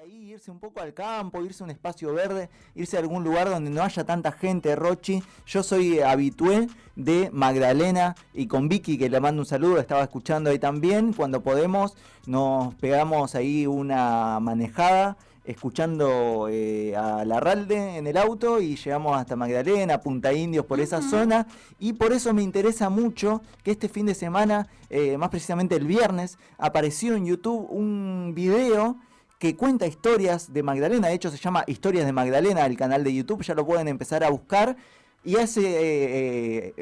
ahí, irse un poco al campo, irse a un espacio verde, irse a algún lugar donde no haya tanta gente, Rochi. Yo soy habitué de Magdalena y con Vicky, que le mando un saludo, estaba escuchando ahí también. Cuando podemos, nos pegamos ahí una manejada escuchando eh, a Larralde en el auto y llegamos hasta Magdalena, Punta Indios, por esa zona. Y por eso me interesa mucho que este fin de semana, eh, más precisamente el viernes, apareció en YouTube un video que cuenta historias de Magdalena. De hecho, se llama Historias de Magdalena, el canal de YouTube. Ya lo pueden empezar a buscar. Y hace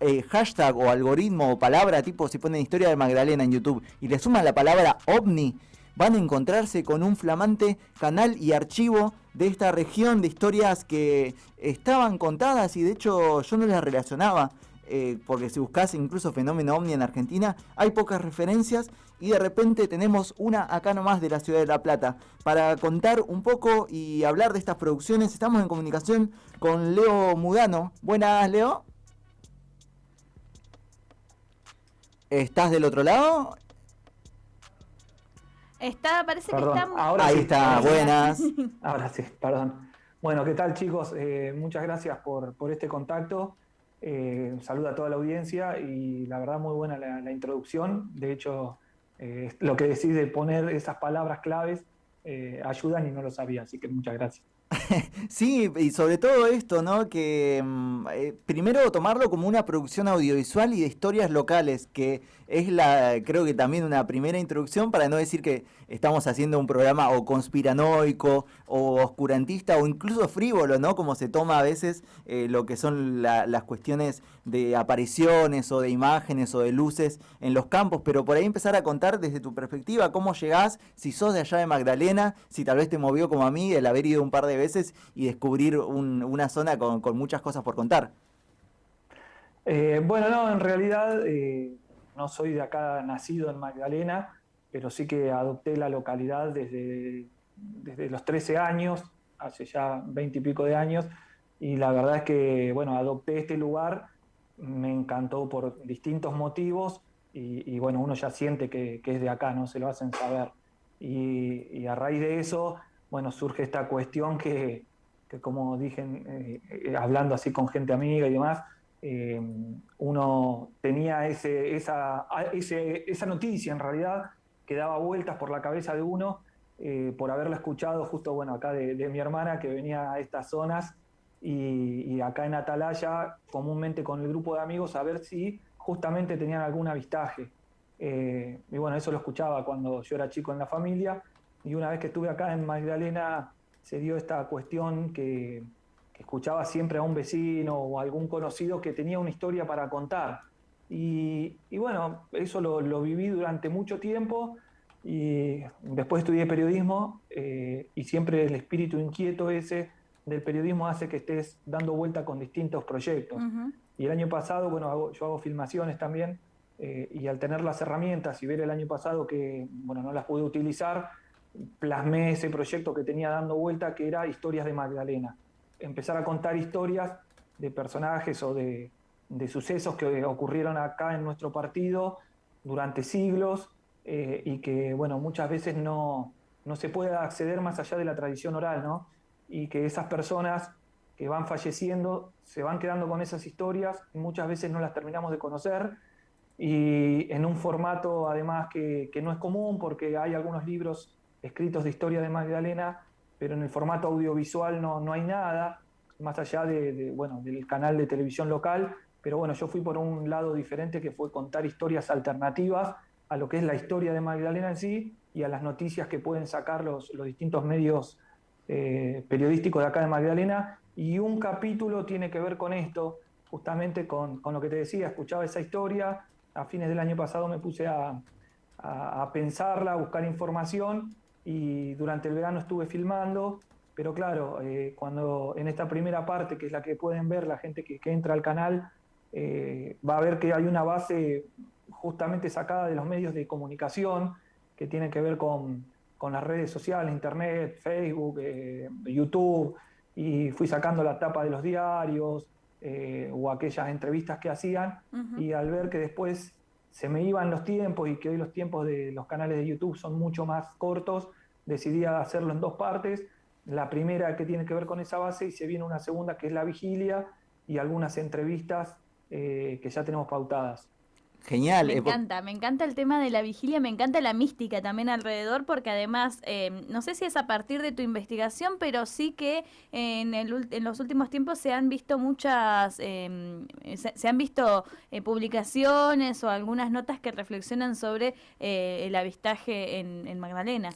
eh, hashtag o algoritmo o palabra tipo, si ponen Historia de Magdalena en YouTube y le suman la palabra ovni van a encontrarse con un flamante canal y archivo de esta región de historias que estaban contadas y de hecho yo no las relacionaba. Eh, porque si buscas incluso fenómeno ovni en Argentina, hay pocas referencias y de repente tenemos una acá nomás de la ciudad de La Plata. Para contar un poco y hablar de estas producciones, estamos en comunicación con Leo Mudano. Buenas, Leo. ¿Estás del otro lado? Está, parece que está... Ahora Ahí está, buenas. Ahora sí, perdón. Bueno, ¿qué tal chicos? Eh, muchas gracias por, este contacto. Eh, saludo a toda la audiencia y la verdad muy buena la, introducción. De hecho, eh, lo que decís de poner esas palabras claves eh, ayudan y no lo sabía, así que muchas gracias. sí, y sobre todo esto, ¿no? Que mm, eh, primero tomarlo como una producción audiovisual y de historias locales, que es la, creo que también una primera introducción para no decir que estamos haciendo un programa o conspiranoico o oscurantista o incluso frívolo, ¿no? Como se toma a veces eh, lo que son las cuestiones de apariciones o de imágenes o de luces en los campos, pero por ahí empezar a contar desde tu perspectiva cómo llegás, si sos de allá de Magdalena, si tal vez te movió como a mí el haber ido un par de veces y descubrir una zona con, muchas cosas por contar. Eh, bueno, no, en realidad eh, no soy de acá nacido en Magdalena, pero sí que adopté la localidad desde, desde los 13 años, hace ya 20 y pico de años, y la verdad es que, bueno, adopté este lugar, me encantó por distintos motivos, y, bueno, uno ya siente que, es de acá, ¿no? Se lo hacen saber. Y, a raíz de eso, bueno, surge esta cuestión que, como dije, eh, hablando así con gente amiga y demás, eh, uno tenía ese, esa, esa noticia en realidad que daba vueltas por la cabeza de uno eh, por haberla escuchado justo bueno acá de, mi hermana que venía a estas zonas y, acá en Atalaya comúnmente con el grupo de amigos a ver si justamente tenían algún avistaje. Eh, y bueno, eso lo escuchaba cuando yo era chico en la familia y una vez que estuve acá en Magdalena se dio esta cuestión que que escuchaba siempre a un vecino o algún conocido que tenía una historia para contar. Y, bueno, eso lo, viví durante mucho tiempo y después estudié periodismo eh, y siempre el espíritu inquieto ese del periodismo hace que estés dando vuelta con distintos proyectos. Y el año pasado, bueno, yo hago filmaciones también eh, y al tener las herramientas y ver el año pasado que, bueno, no las pude utilizar, plasmé ese proyecto que tenía dando vuelta que era Historias de Magdalena empezar a contar historias de personajes o de, sucesos que ocurrieron acá en nuestro partido durante siglos eh, y que, bueno, muchas veces no, no se puede acceder más allá de la tradición oral, ¿no? Y que esas personas que van falleciendo se van quedando con esas historias y muchas veces no las terminamos de conocer y en un formato además que, que no es común porque hay algunos libros escritos de historia de Magdalena pero en el formato audiovisual no, no hay nada, más allá de, bueno, del canal de televisión local, pero bueno, yo fui por un lado diferente que fue contar historias alternativas a lo que es la historia de Magdalena en sí y a las noticias que pueden sacar los, los distintos medios eh, periodísticos de acá de Magdalena. Y un capítulo tiene que ver con esto, justamente con, con, lo que te decía, escuchaba esa historia, a fines del año pasado me puse a, a, a pensarla, a buscar información y durante el verano estuve filmando, pero claro, eh, cuando en esta primera parte, que es la que pueden ver la gente que, entra al canal, eh, va a ver que hay una base justamente sacada de los medios de comunicación que tiene que ver con, con las redes sociales, internet, Facebook, eh, YouTube, y fui sacando la tapa de los diarios o aquellas entrevistas que hacían, y al ver que después se me iban los tiempos y que hoy los tiempos de los canales de YouTube son mucho más cortos, decidí hacerlo en dos partes. La primera que tiene que ver con esa base y se viene una segunda que es la vigilia y algunas entrevistas eh, que ya tenemos pautadas. Genial. Me eh, encanta, me encanta el tema de la vigilia, me encanta la mística también alrededor, porque además, eh, no sé si es a partir de tu investigación, pero sí que en, el, en los últimos tiempos se han visto muchas, em, se, han visto eh, publicaciones o algunas notas que reflexionan sobre el avistaje en, en Magdalena.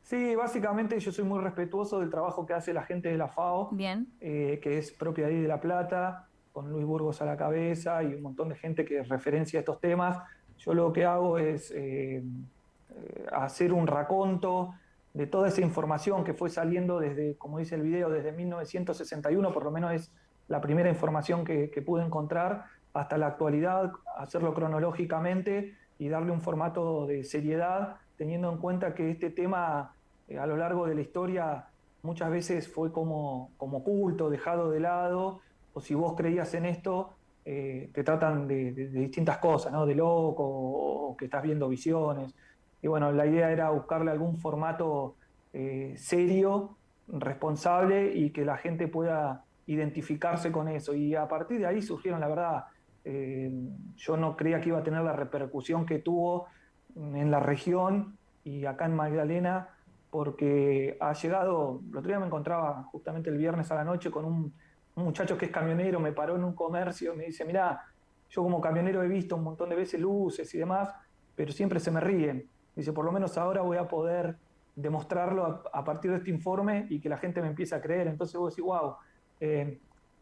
Sí, básicamente yo soy muy respetuoso del trabajo que hace la gente de la FAO, Bien. que es propia de ahí de La Plata con Luis Burgos a la cabeza y un montón de gente que referencia estos temas. Yo lo que hago es eh, eh, hacer un raconto de toda esa información que fue saliendo desde, como dice el video, desde 1961, por lo menos es la primera información que, pude encontrar, hasta la actualidad, hacerlo cronológicamente y darle un formato de seriedad, teniendo en cuenta que este tema eh, a lo largo de la historia muchas veces fue como, como oculto, dejado de lado, o si vos creías en esto, eh, te tratan de, distintas cosas, ¿no? De loco o, que estás viendo visiones. Y bueno, la idea era buscarle algún formato eh, serio, responsable y que la gente pueda identificarse con eso. Y a partir de ahí surgieron, la verdad, eh, yo no creía que iba a tener la repercusión que tuvo en la región y acá en Magdalena, porque ha llegado, el otro día me encontraba justamente el viernes a la noche con un un muchacho que es camionero me paró en un comercio, me dice, mira, yo como camionero he visto un montón de veces luces y demás, pero siempre se me ríen. Dice, por lo menos ahora voy a poder demostrarlo a, partir de este informe y que la gente me empiece a creer. Entonces vos decís, wow, eh,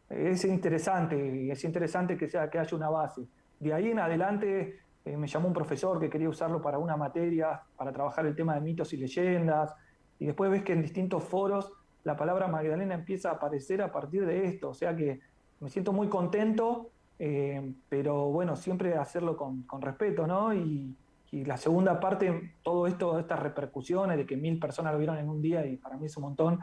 es interesante, es interesante que, sea, que haya una base. De ahí en adelante eh, me llamó un profesor que quería usarlo para una materia, para trabajar el tema de mitos y leyendas, y después ves que en distintos foros la palabra Magdalena empieza a aparecer a partir de esto. O sea que me siento muy contento, eh, pero bueno, siempre hacerlo con, respeto, ¿no? Y, la segunda parte, todo esto, estas repercusiones de que mil personas lo vieron en un día y para mí es un montón,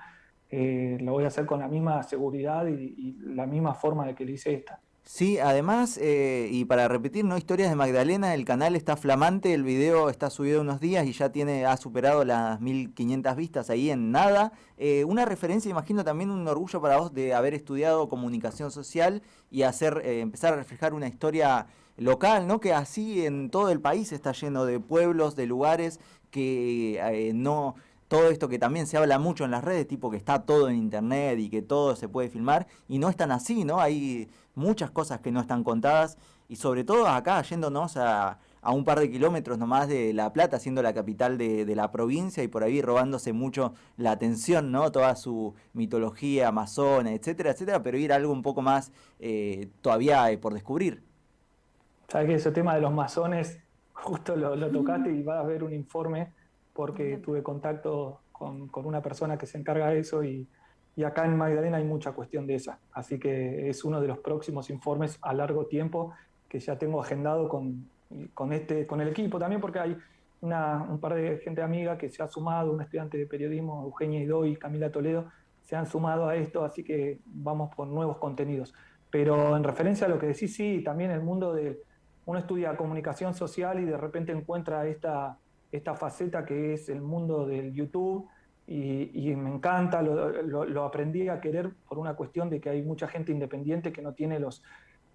eh, lo voy a hacer con la misma seguridad y, y la misma forma de que lo hice esta. Sí, además, eh, y para repetir, ¿no? Historias de Magdalena, el canal está flamante, el video está subido unos días y ya tiene, ha superado las 1500 vistas ahí en nada. Eh, una referencia, imagino también un orgullo para vos de haber estudiado comunicación social y hacer, eh, empezar a reflejar una historia local, ¿no? Que así en todo el país está lleno de pueblos, de lugares que no todo esto que también se habla mucho en las redes, tipo que está todo en internet y que todo se puede filmar, y no es tan así, ¿no? Hay muchas cosas que no están contadas, y sobre todo acá, yéndonos a, a un par de kilómetros nomás de La Plata, siendo la capital de, la provincia, y por ahí robándose mucho la atención, ¿no? Toda su mitología amazona, etcétera, etcétera, pero ir a algo un poco más eh, todavía eh, por descubrir. Sabes que ese tema de los masones, justo lo, tocaste y va a haber un informe porque tuve contacto con, una persona que se encarga de eso y, acá en Magdalena hay mucha cuestión de esa. Así que es uno de los próximos informes a largo tiempo que ya tengo agendado con, con, este, con el equipo también, porque hay una, un par de gente amiga que se ha sumado, un estudiante de periodismo, Eugenia Idoy, Camila Toledo, se han sumado a esto, así que vamos por nuevos contenidos. Pero en referencia a lo que decís, sí, también el mundo de uno estudia comunicación social y de repente encuentra esta, esta faceta que es el mundo del YouTube y, me encanta, lo, aprendí a querer por una cuestión de que hay mucha gente independiente que no tiene los,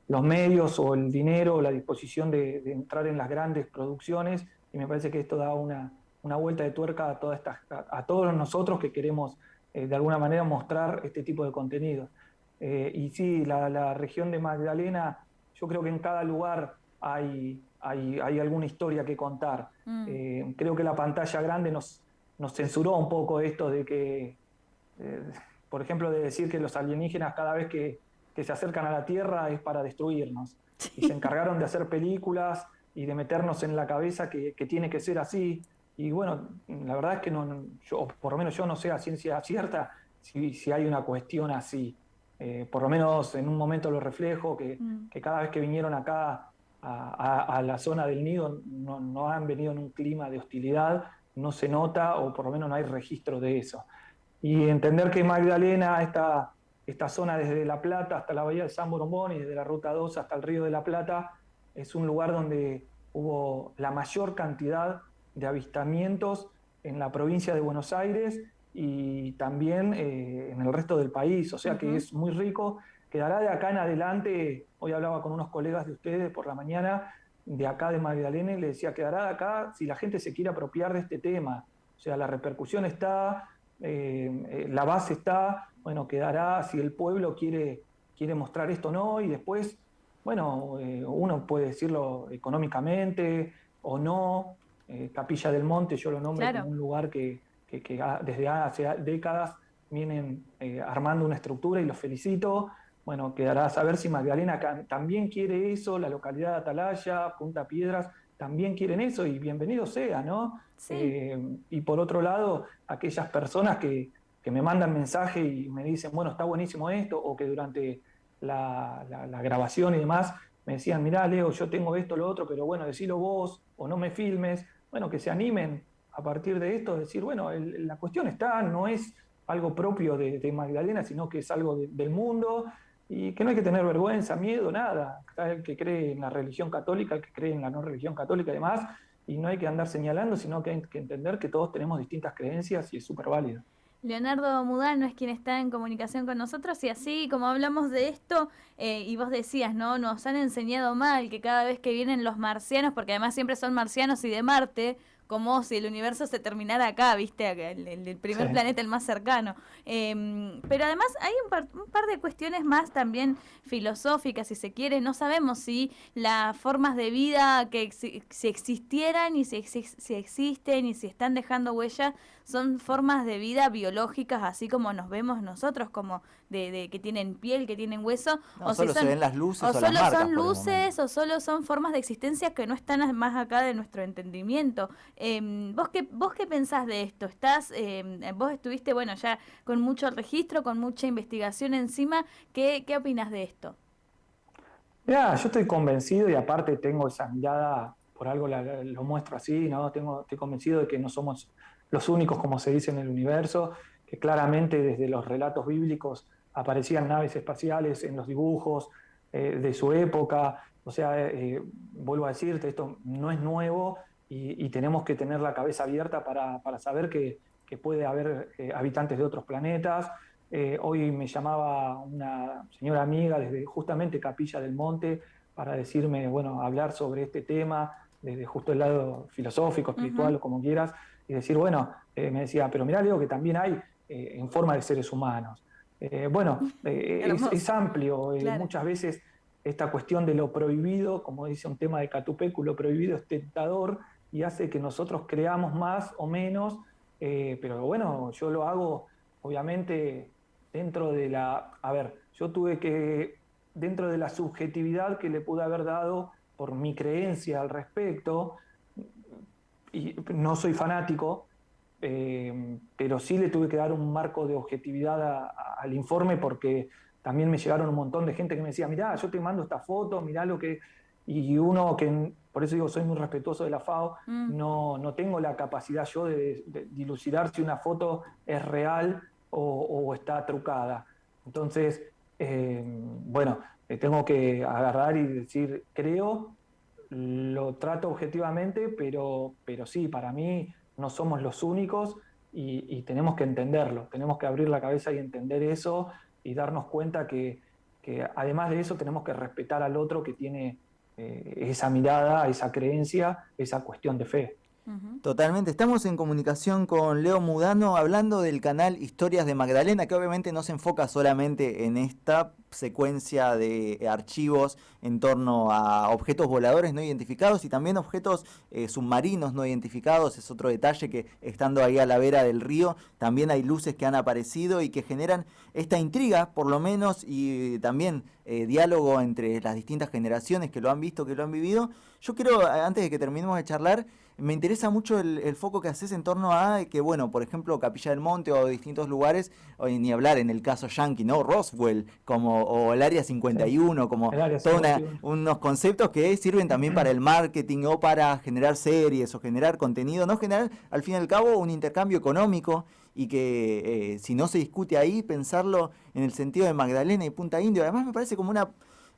los medios o el dinero o la disposición de, entrar en las grandes producciones y me parece que esto da una, una vuelta de tuerca a, todas estas, a, todos nosotros que queremos eh, de alguna manera mostrar este tipo de contenido. Eh, y sí, la, la región de Magdalena, yo creo que en cada lugar hay, hay, alguna historia que contar. Mm. Eh, creo que la pantalla grande nos, nos censuró un poco esto de que, eh, por ejemplo, de decir que los alienígenas cada vez que, se acercan a la Tierra es para destruirnos. Y se encargaron de hacer películas y de meternos en la cabeza que, tiene que ser así. Y bueno, la verdad es que no, yo, por lo menos yo no sé a ciencia cierta si, si hay una cuestión así. Eh, por lo menos en un momento lo reflejo, que, mm. que cada vez que vinieron acá a, la zona del nido no, han venido en un clima de hostilidad, no se nota o por lo menos no hay registro de eso. Y entender que Magdalena, esta, esta zona desde La Plata hasta la bahía de San Borombón y desde la Ruta 2 hasta el río de la Plata, es un lugar donde hubo la mayor cantidad de avistamientos en la provincia de Buenos Aires y también eh, en el resto del país, o sea que es muy rico. Quedará de acá en adelante, hoy hablaba con unos colegas de ustedes por la mañana, de acá de Magdalena, y le decía, quedará de acá si la gente se quiere apropiar de este tema. O sea, la repercusión está, eh, eh, la base está, bueno, quedará si el pueblo quiere, quiere mostrar esto o no, y después, bueno, uno puede decirlo económicamente o no. Capilla del Monte, yo lo nombro como un lugar que, que, desde hace décadas vienen eh, armando una estructura y los felicito. Bueno, quedará a saber si Magdalena también quiere eso, la localidad de Atalaya, Punta Piedras, también quieren eso y bienvenido sea, ¿no? Eh, y por otro lado, aquellas personas que, me mandan mensaje y me dicen, bueno, está buenísimo esto, o que durante la, la grabación y demás me decían, mirá, Leo, yo tengo esto, lo otro, pero bueno, decilo vos, o no me filmes, bueno, que se animen a partir de esto decir, bueno, la cuestión está, no es algo propio de, Magdalena, sino que es algo del mundo y que no hay que tener vergüenza, miedo, nada. Está el que cree en la religión católica, el que cree en la no religión católica y demás, y no hay que andar señalando, sino que hay que entender que todos tenemos distintas creencias y es súper válido. Leonardo Mudano es quien está en comunicación con nosotros y así como hablamos de esto eh, y vos decías, ¿no? Nos han enseñado mal que cada vez que vienen los marcianos, porque además siempre son marcianos y de Marte, como si el universo se terminara acá, ¿viste? El, el, primer planeta, el más cercano. Em, pero además hay un par, un par, de cuestiones más también filosóficas, si se quiere. No sabemos si las formas de vida que si existieran y si, si existen y si están dejando huella son formas de vida biológicas, así como nos vemos nosotros, como de, que tienen piel, que tienen hueso. o solo se ven las luces o, solo son luces o solo son formas de existencia que no están más acá de nuestro entendimiento. Em, ¿vos, qué, ¿Vos qué pensás de esto? Estás, eh, vos estuviste, bueno, ya con mucho registro, con mucha investigación encima. ¿Qué, qué opinas de esto? Ya, yo estoy convencido y aparte tengo esa mirada, por algo lo muestro así, ¿no? Tengo, estoy convencido de que no somos los únicos, como se dice en el universo, que claramente desde los relatos bíblicos aparecían naves espaciales en los dibujos eh, de su época. O sea, eh, vuelvo a decirte, esto no es nuevo y, tenemos que tener la cabeza abierta para, saber que, puede haber eh, habitantes de otros planetas. hoy me llamaba una señora amiga desde justamente Capilla del Monte para decirme, bueno, hablar sobre este tema desde justo el lado filosófico, espiritual o como quieras y decir, bueno, eh, me decía, pero mirá, Leo, que también hay eh, en forma de seres humanos. Eh, bueno, es, amplio, muchas veces esta cuestión de lo prohibido, como dice un tema de Catupecu, lo prohibido es tentador y hace que nosotros creamos más o menos, pero bueno, yo lo hago obviamente dentro de la, a ver, yo tuve que, dentro de la subjetividad que le pude haber dado por mi creencia al respecto, y no soy fanático, eh, pero sí le tuve que dar un marco de objetividad al informe porque también me llegaron un montón de gente que me decía, mirá, yo te mando esta foto, mirá lo que... Y uno que, por eso digo, soy muy respetuoso de la FAO, mm. no, no tengo la capacidad yo de, dilucidar si una foto es real o, está trucada. Entonces, eh, bueno, tengo que agarrar y decir, creo lo trato objetivamente, pero, pero sí, para mí no somos los únicos y, tenemos que entenderlo, tenemos que abrir la cabeza y entender eso y darnos cuenta que, además de eso tenemos que respetar al otro que tiene eh, esa mirada, esa creencia, esa cuestión de fe. Totalmente. Estamos en comunicación con Leo Mudano hablando del canal Historias de Magdalena, que obviamente no se enfoca solamente en esta secuencia de archivos en torno a objetos voladores no identificados y también objetos eh, submarinos no identificados. Es otro detalle que estando ahí a la vera del río también hay luces que han aparecido y que generan esta intriga por lo menos y también eh, diálogo entre las distintas generaciones que lo han visto, que lo han vivido. Yo quiero, antes de que terminemos de charlar, me interesa mucho el, foco que haces en torno a que, bueno, por ejemplo, Capilla del Monte o distintos lugares, o ni hablar en el caso Yankee, ¿no? Roswell, como, o el Área 51, como todos unos conceptos que sirven también para el marketing o para generar series o generar contenido, no generar, al fin y al cabo, un intercambio económico y que eh, si no se discute ahí, pensarlo en el sentido de Magdalena y Punta Indio, además me parece como una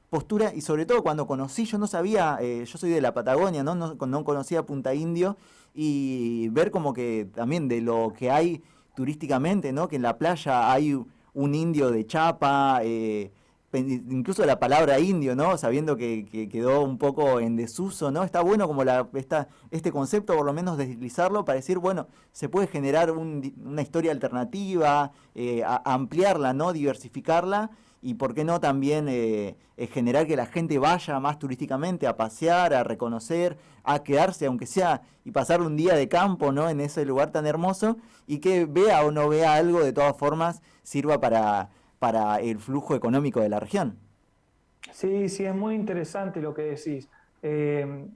postura y sobre todo cuando conocí, yo no sabía, eh, yo soy de la Patagonia, ¿no? ¿no? No conocía Punta Indio y ver como que también de lo que hay turísticamente, ¿no? Que en la playa hay un indio de chapa, eh, incluso la palabra indio, ¿no? Sabiendo que, quedó un poco en desuso, ¿no? Está bueno como la, esta, este concepto, por lo menos deslizarlo, para decir, bueno, se puede generar una historia alternativa, eh, ampliarla, ¿no? Diversificarla y por qué no también eh, eh, generar que la gente vaya más turísticamente a pasear, a reconocer, a quedarse, aunque sea, y pasar un día de campo, ¿no? En ese lugar tan hermoso y que vea o no vea algo, de todas formas, sirva para para el flujo económico de la región. Sí, sí, es muy interesante lo que decís. Eh,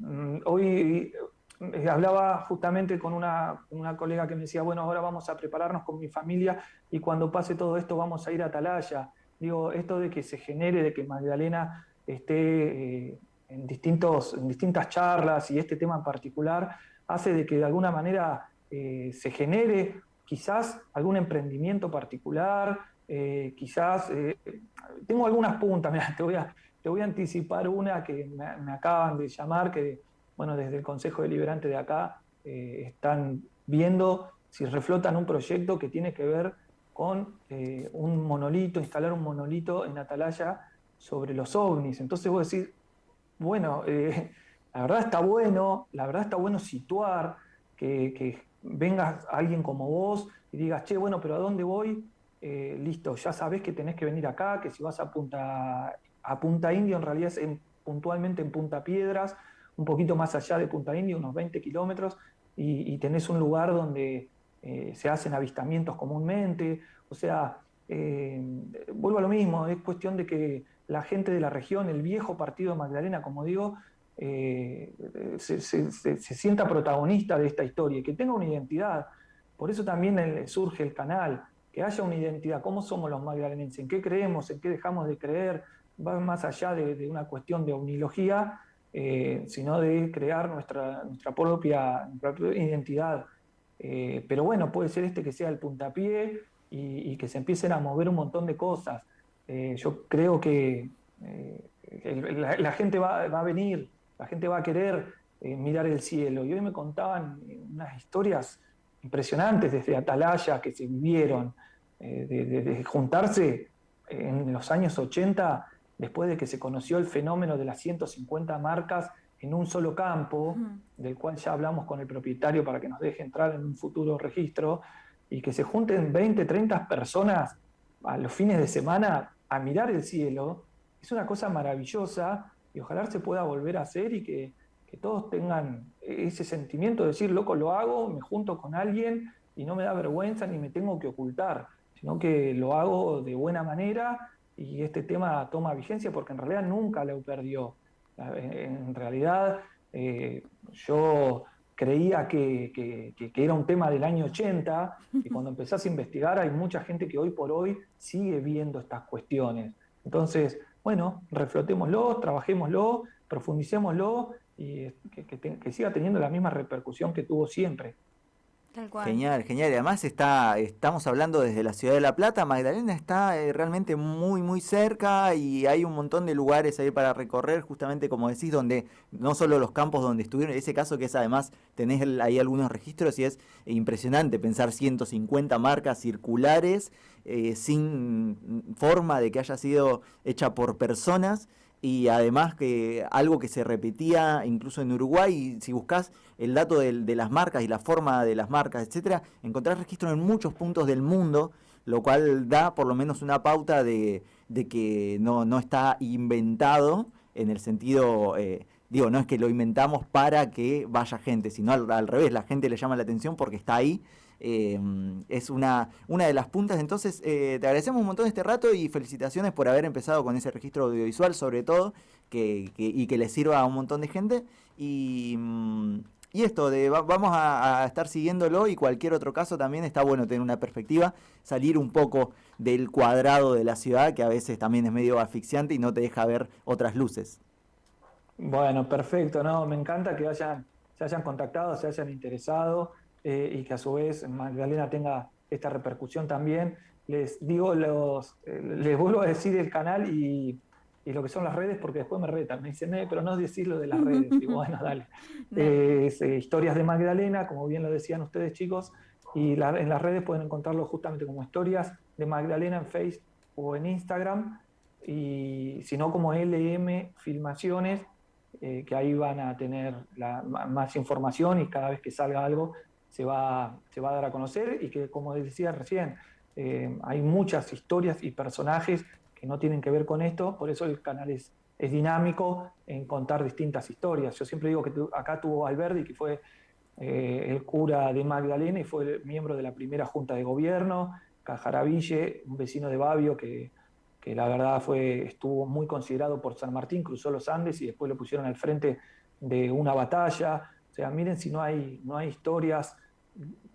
hoy eh, hablaba justamente con una, una, colega que me decía, bueno, ahora vamos a prepararnos con mi familia y cuando pase todo esto vamos a ir a Atalaya. Digo, esto de que se genere, de que Magdalena esté eh, en, distintos, en distintas charlas y este tema en particular, hace de que de alguna manera se genere quizás algún emprendimiento particular, eh, quizás, eh, tengo algunas puntas, te voy a, te voy a anticipar una que me, acaban de llamar, que bueno, desde el Consejo Deliberante de acá eh, están viendo si reflotan un proyecto que tiene que ver con un monolito, instalar un monolito en Atalaya sobre los ovnis. Entonces vos decís, bueno, la verdad está bueno, la verdad está bueno situar, que, que venga alguien como vos y digas, che, bueno, pero ¿a dónde voy? Eh, listo, ya sabes que tenés que venir acá, que si vas a Punta, a Punta Indio, en realidad es puntualmente en Punta Piedras, un poquito más allá de Punta Indio, unos 20 kilómetros, y, tenés un lugar donde eh, se hacen avistamientos comúnmente. O sea, eh, vuelvo a lo mismo, es cuestión de que la gente de la región, el viejo partido de Magdalena, como digo, se, sienta protagonista de esta historia, y que tenga una identidad. Por eso también surge el canal que haya una identidad, cómo somos los magdalenenses, en qué creemos, en qué dejamos de creer, va más allá de, una cuestión de omnilogía, eh, sino de crear nuestra, nuestra, propia, identidad. Eh, pero bueno, puede ser este que sea el puntapié y, que se empiecen a mover un montón de cosas. Eh, yo creo que la, gente va, va, a venir, la gente va a querer mirar el cielo. Y hoy me contaban unas historias impresionantes desde Atalaya que se vivieron, eh, de, juntarse en los años 80, después de que se conoció el fenómeno de las 150 marcas en un solo campo, del cual ya hablamos con el propietario para que nos deje entrar en un futuro registro, y que se junten 20, 30 personas a los fines de semana a mirar el cielo, es una cosa maravillosa y ojalá se pueda volver a hacer y que, que todos tengan ese sentimiento de decir, loco, lo hago, me junto con alguien y no me da vergüenza ni me tengo que ocultar sino que lo hago de buena manera y este tema toma vigencia porque en realidad nunca lo perdió. En realidad eh, yo creía que, era un tema del año 80 y cuando empezás a investigar hay mucha gente que hoy por hoy sigue viendo estas cuestiones. Entonces, bueno, reflotémoslo, trabajémoslo, profundicémoslo y que siga teniendo la misma repercusión que tuvo siempre. Genial, genial. Y además está, estamos hablando desde la ciudad de La Plata. Magdalena está eh, realmente muy, muy cerca y hay un montón de lugares ahí para recorrer, justamente como decís, donde no solo los campos donde estuvieron, ese caso que es además, tenés ahí algunos registros y es impresionante pensar 150 marcas circulares eh, sin forma de que haya sido hecha por personas y además que algo que se repetía incluso en Uruguay, si buscas el dato de, las marcas y la forma de las marcas, etcétera, encontrás registros en muchos puntos del mundo, lo cual da por lo menos una pauta de, que no, no, está inventado en el sentido, eh, digo, no es que lo inventamos para que vaya gente, sino al revés, la gente le llama la atención porque está ahí eh, es una, una de las puntas. Entonces, eh, te agradecemos un montón este rato y felicitaciones por haber empezado con ese registro audiovisual, sobre todo, que, y que le sirva a un montón de gente. Y, mm, esto, de, vamos a, estar siguiéndolo y cualquier otro caso también está bueno tener una perspectiva, salir un poco del cuadrado de la ciudad, que a veces también es medio asfixiante y no te deja ver otras luces. Bueno, perfecto, no, me encanta que hayan, se hayan contactado, se hayan interesado. Eh, y que a su vez Magdalena tenga esta repercusión también. Les digo, los, eh, les vuelvo a decir el canal y, y lo que son las redes, porque después me retan, me dicen, eh, pero no decís lo de las redes. Y bueno, dale. Eh, historias de Magdalena, como bien lo decían ustedes chicos, y en las redes pueden encontrarlo justamente como historias de Magdalena en Facebook o en Instagram, y si no como LM Filmaciones, eh, que ahí van a tener más información y cada vez que salga algo se va, se va a dar a conocer y que como decía recién, hay muchas historias y personajes no tienen que ver con esto, por eso el canal es, es dinámico en contar distintas historias. Yo siempre digo que acá tuvo Alberdi, que fue eh, el cura de Magdalena y fue miembro de la primera junta de gobierno, Cajaraville, un vecino de Babio que, que la verdad fue, estuvo muy considerado por San Martín, cruzó los Andes y después lo pusieron al frente de una batalla. O sea, miren si no hay, no hay historias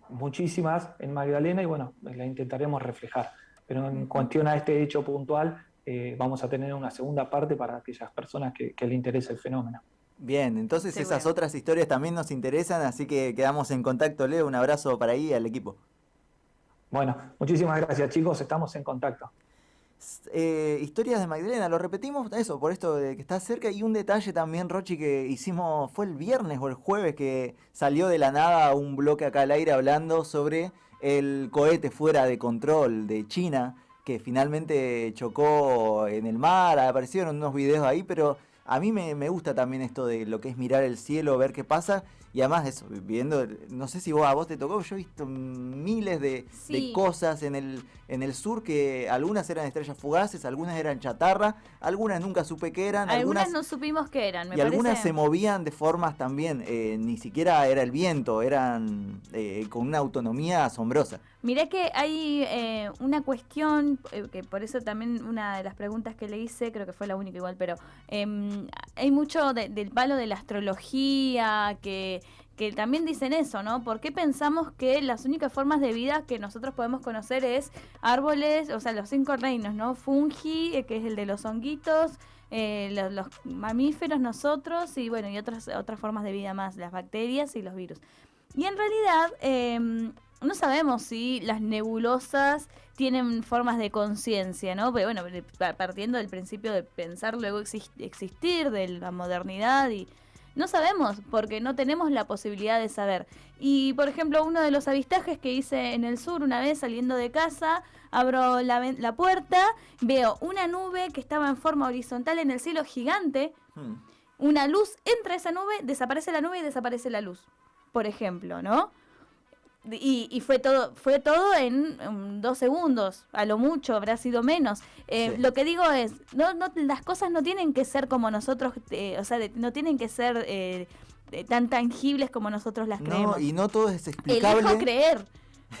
muchísimas en Magdalena y bueno, la intentaremos reflejar pero en cuestión a este hecho puntual eh, vamos a tener una segunda parte para aquellas personas que, que le interese el fenómeno. Bien, entonces esas otras historias también nos interesan, así que quedamos en contacto, Leo, un abrazo para ahí al equipo. Bueno, muchísimas gracias chicos, estamos en contacto. Eh, historias de Magdalena, lo repetimos eso, por esto de que está cerca. Y un detalle también, Rochi, que hicimos, fue el viernes o el jueves que salió de la nada un bloque acá al aire hablando sobre el cohete fuera de control de China, que finalmente chocó en el mar, aparecieron unos videos ahí, pero a mí me, me gusta también esto de lo que es mirar el cielo, ver qué pasa y además eso, viendo, no sé si vos a vos te tocó, yo he visto miles de, cosas en el, en el sur que algunas eran estrellas fugaces, algunas eran chatarra, algunas nunca supe qué eran. Algunas, no supimos qué eran, me Y algunas se movían de formas también, eh, ni siquiera era el viento, eran eh, con una autonomía asombrosa. Mirá que hay eh, una cuestión, que por eso también una de las preguntas que le hice, creo que fue la única igual, pero em, hay mucho del palo de la astrología, que que, también dicen eso, ¿no? ¿Por qué pensamos que las únicas formas de vida que nosotros podemos conocer es árboles, o sea, los cinco reinos, ¿no? Fungi, eh, que es el de los honguitos, eh, los, mamíferos, nosotros, y bueno, y otras, otras formas de vida más, las bacterias y los virus. Y en realidad, em, no sabemos si las nebulosas tienen formas de conciencia, ¿no? Pero bueno, partiendo del principio de pensar, luego existir, de la modernidad y no sabemos porque no tenemos la posibilidad de saber. Y por ejemplo, uno de los avistajes que hice en el sur una vez saliendo de casa, abro la, la puerta, veo una nube que estaba en forma horizontal en el cielo gigante, hmm. una luz entra esa nube, desaparece la nube y desaparece la luz, por ejemplo, ¿no? Y, fue todo fue todo en, dos segundos a lo mucho habrá sido menos. Eh, lo que digo es no, no las cosas no tienen que ser como nosotros eh, o sea no tienen que ser eh, tan tangibles como nosotros las creemos. y no todo es explicable. elijo creer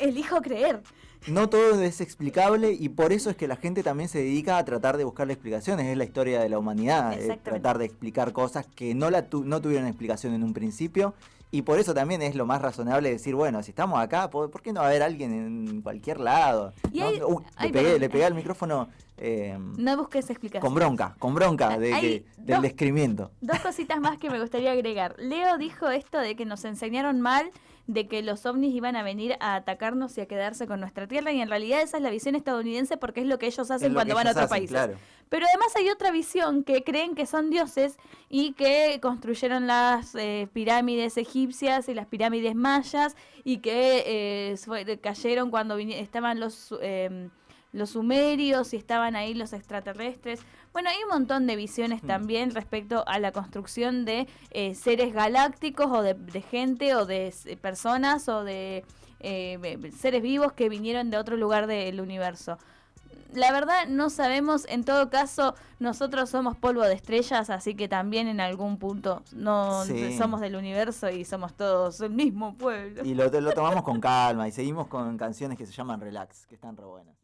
elijo creer. No todo es explicable y por eso es que la gente también se dedica a tratar de buscar explicaciones. Es la historia de la humanidad, tratar de explicar cosas que no, la no tuvieron explicación en un principio y por eso también es lo más razonable decir, bueno, si estamos acá, ¿por, qué no va a haber alguien en cualquier lado? Uh, le, pegué, le, pegué, al micrófono. Eh, no busques explicación. Con bronca, con bronca de, del descrimiento. Dos cositas más que me gustaría agregar. Leo dijo esto de que nos enseñaron mal de que los ovnis iban a venir a atacarnos y a quedarse con nuestra tierra y en realidad esa es la visión estadounidense porque es lo que ellos hacen cuando van a otro país. Pero además hay otra visión que creen que son dioses y que construyeron las eh, pirámides egipcias y las pirámides mayas y que eh, cayeron cuando estaban los... Eh, los sumerios y estaban ahí los extraterrestres. Bueno, hay un montón de visiones mm. también respecto a la construcción de eh, seres galácticos o de, gente o de personas o de eh, seres vivos que vinieron de otro lugar del universo. La verdad no sabemos, en todo caso nosotros somos polvo de estrellas, así que también en algún punto no somos del universo y somos todos el mismo pueblo. Y lo, lo tomamos con calma y seguimos con canciones que se llaman Relax, que están re buenas.